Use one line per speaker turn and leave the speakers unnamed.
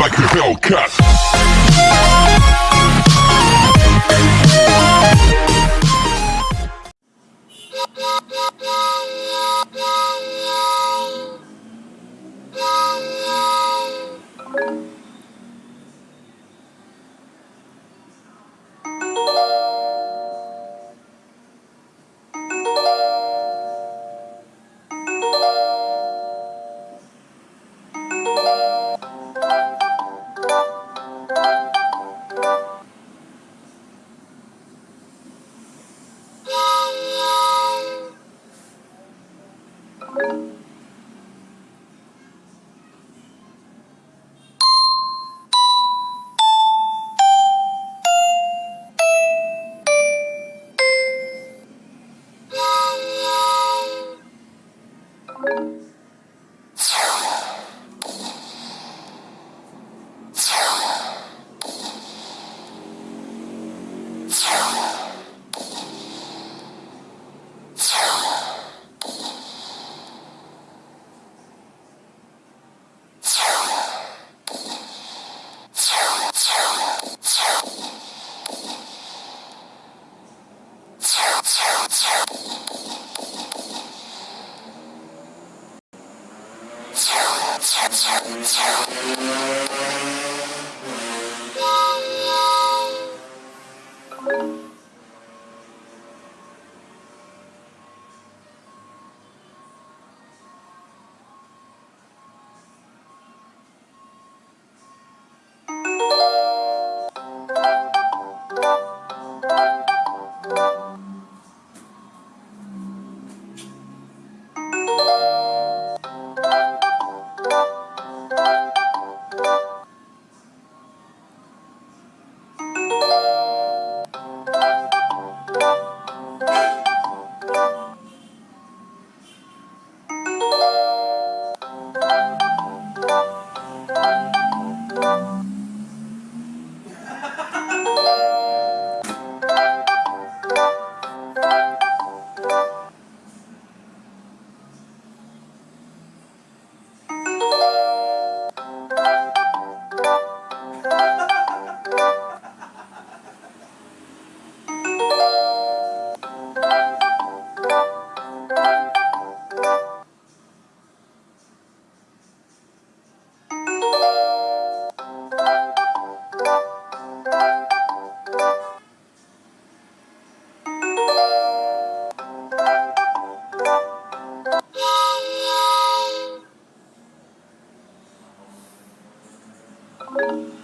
like a Hellcat. Thank you. Thank you.